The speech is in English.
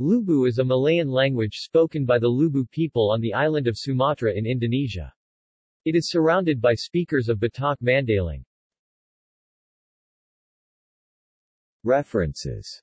Lubu is a Malayan language spoken by the Lubu people on the island of Sumatra in Indonesia. It is surrounded by speakers of Batak Mandailing. References